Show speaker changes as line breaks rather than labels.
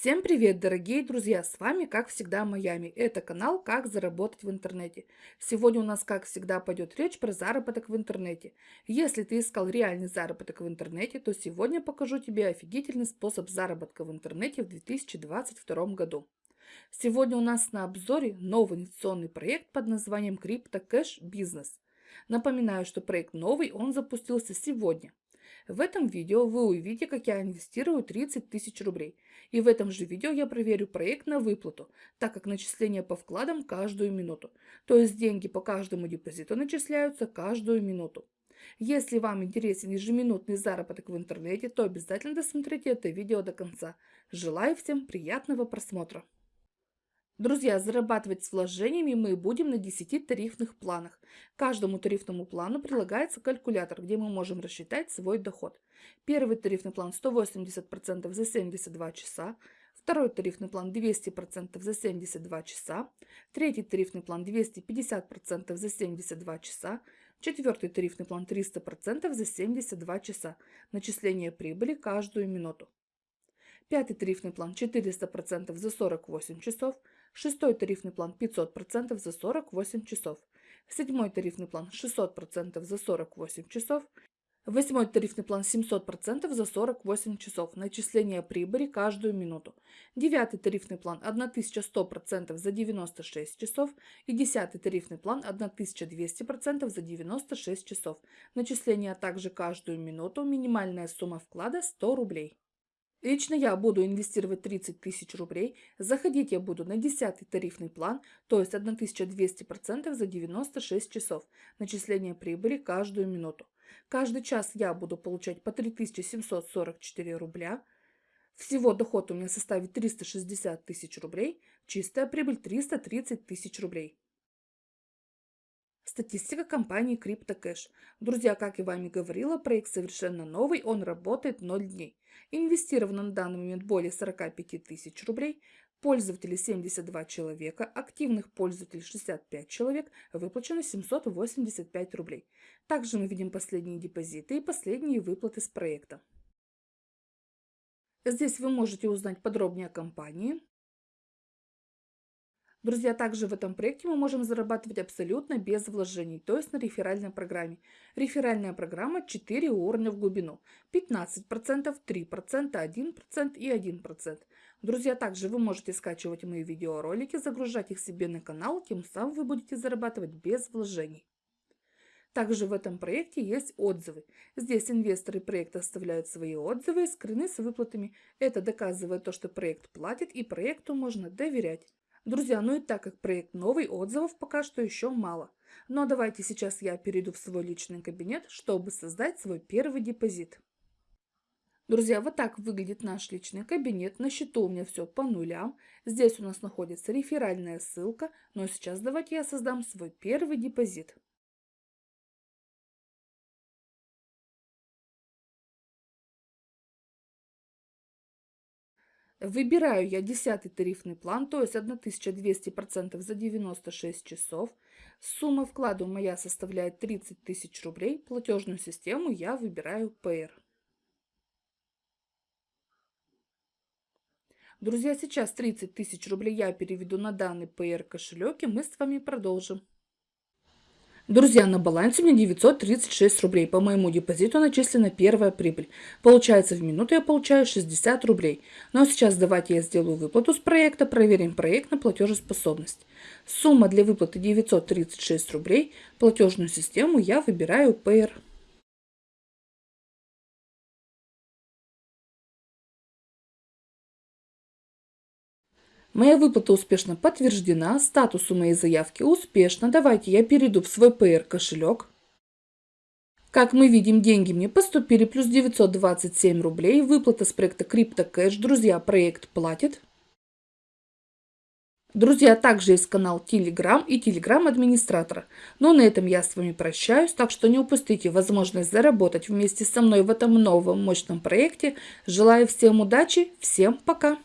Всем привет, дорогие друзья! С вами, как всегда, Майами. Это канал «Как заработать в интернете». Сегодня у нас, как всегда, пойдет речь про заработок в интернете. Если ты искал реальный заработок в интернете, то сегодня покажу тебе офигительный способ заработка в интернете в 2022 году. Сегодня у нас на обзоре новый инвестиционный проект под названием CryptoCash Business. Напоминаю, что проект новый, он запустился сегодня. В этом видео вы увидите, как я инвестирую 30 тысяч рублей. И в этом же видео я проверю проект на выплату, так как начисления по вкладам каждую минуту. То есть деньги по каждому депозиту начисляются каждую минуту. Если вам интересен ежеминутный заработок в интернете, то обязательно досмотрите это видео до конца. Желаю всем приятного просмотра! Друзья, зарабатывать с вложениями мы будем на 10 тарифных планах. Каждому тарифному плану прилагается калькулятор, где мы можем рассчитать свой доход. Первый тарифный план 180% за 72 часа, второй тарифный план 200% за 72 часа, третий тарифный план 250% за 72 часа, четвертый тарифный план 300% за 72 часа, начисление прибыли каждую минуту. Пятый тарифный план 400% за 48 часов, Шестой тарифный план 500% за 48 часов. Седьмой тарифный план 600% за 48 часов. Восьмой тарифный план 700% за 48 часов. Начисление прибыли каждую минуту. Девятый тарифный план 1100% за 96 часов. И десятый тарифный план 1200% за 96 часов. Начисление также каждую минуту. Минимальная сумма вклада 100 рублей. Лично я буду инвестировать 30 тысяч рублей. Заходить я буду на 10 тарифный план, то есть 1200% за 96 часов. Начисление прибыли каждую минуту. Каждый час я буду получать по 3744 рубля. Всего доход у меня составит 360 тысяч рублей. Чистая прибыль 330 тысяч рублей. Статистика компании CryptoCash. Друзья, как я вами говорила, проект совершенно новый, он работает 0 дней. Инвестировано на данный момент более 45 тысяч рублей, пользователей 72 человека, активных пользователей 65 человек, выплачено 785 рублей. Также мы видим последние депозиты и последние выплаты с проекта. Здесь вы можете узнать подробнее о компании, Друзья, также в этом проекте мы можем зарабатывать абсолютно без вложений, то есть на реферальной программе. Реферальная программа 4 уровня в глубину. 15%, 3%, 1% и 1%. Друзья, также вы можете скачивать мои видеоролики, загружать их себе на канал, тем самым вы будете зарабатывать без вложений. Также в этом проекте есть отзывы. Здесь инвесторы проекта оставляют свои отзывы и скрыны с выплатами. Это доказывает то, что проект платит и проекту можно доверять. Друзья, ну и так как проект новый, отзывов пока что еще мало. Но давайте сейчас я перейду в свой личный кабинет, чтобы создать свой первый депозит. Друзья, вот так выглядит наш личный кабинет. На счету у меня все по нулям. Здесь у нас находится реферальная ссылка. Но сейчас давайте я создам свой первый депозит. Выбираю я 10 тарифный план, то есть 1200% за 96 часов. Сумма вклада моя составляет 30 тысяч рублей. Платежную систему я выбираю PR. Друзья, сейчас 30 тысяч рублей я переведу на данный PR кошелек и мы с вами продолжим. Друзья, на балансе у меня 936 рублей. По моему депозиту начислена первая прибыль. Получается, в минуту я получаю 60 рублей. Ну а сейчас давайте я сделаю выплату с проекта, проверим проект на платежеспособность. Сумма для выплаты 936 рублей. Платежную систему я выбираю Payer. Моя выплата успешно подтверждена, статус у моей заявки успешно. Давайте я перейду в свой PR кошелек. Как мы видим, деньги мне поступили, плюс 927 рублей. Выплата с проекта CryptoCash. Друзья, проект платит. Друзья, также есть канал Telegram и Telegram администратора. Но на этом я с вами прощаюсь, так что не упустите возможность заработать вместе со мной в этом новом мощном проекте. Желаю всем удачи, всем пока!